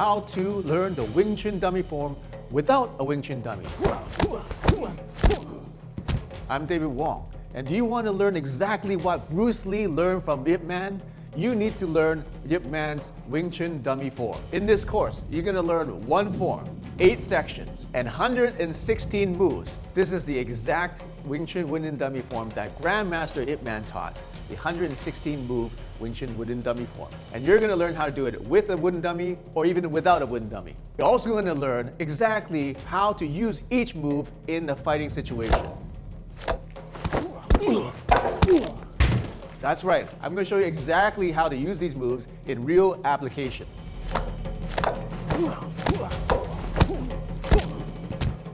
how to learn the Wing Chun dummy form without a Wing Chun dummy. I'm David Wong, and do you want to learn exactly what Bruce Lee learned from Ip Man? You need to learn Ip Man's Wing Chun dummy form. In this course, you're going to learn one form, eight sections, and 116 moves. This is the exact Wing Chun wooden dummy form that Grandmaster Ip Man taught, the 116 move Wing Chun wooden dummy form. And you're going to learn how to do it with a wooden dummy or even without a wooden dummy. You're also going to learn exactly how to use each move in a fighting situation. That's right. I'm going to show you exactly how to use these moves in real application.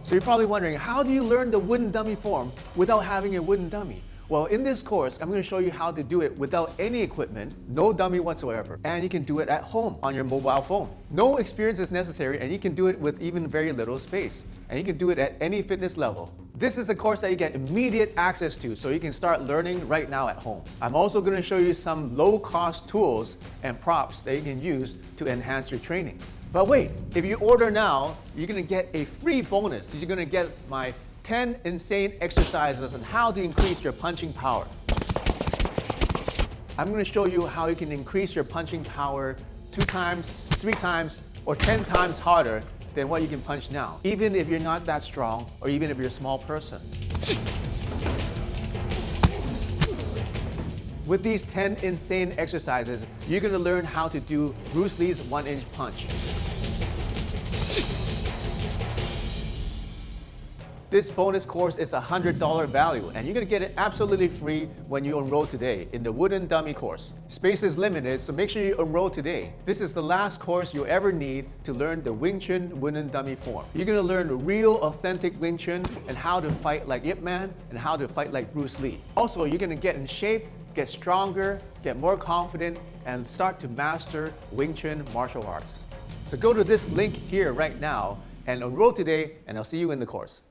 So you're probably wondering, how do you learn the wooden dummy form without having a wooden dummy? Well, in this course, I'm going to show you how to do it without any equipment, no dummy whatsoever, and you can do it at home on your mobile phone. No experience is necessary, and you can do it with even very little space, and you can do it at any fitness level. This is a course that you get immediate access to, so you can start learning right now at home. I'm also going to show you some low-cost tools and props that you can use to enhance your training. But wait, if you order now, you're gonna get a free bonus. You're gonna get my 10 insane exercises on how to increase your punching power. I'm gonna show you how you can increase your punching power two times, three times, or 10 times harder than what you can punch now, even if you're not that strong or even if you're a small person. With these 10 insane exercises, you're gonna learn how to do Bruce Lee's one-inch punch. This bonus course is a $100 value and you're to get it absolutely free when you enroll today in the Wooden Dummy course. Space is limited, so make sure you enroll today. This is the last course you'll ever need to learn the Wing Chun Wooden Dummy form. You're to learn real authentic Wing Chun and how to fight like Ip Man and how to fight like Bruce Lee. Also, you're to get in shape, get stronger, get more confident, and start to master Wing Chun martial arts. So go to this link here right now and enroll today and I'll see you in the course.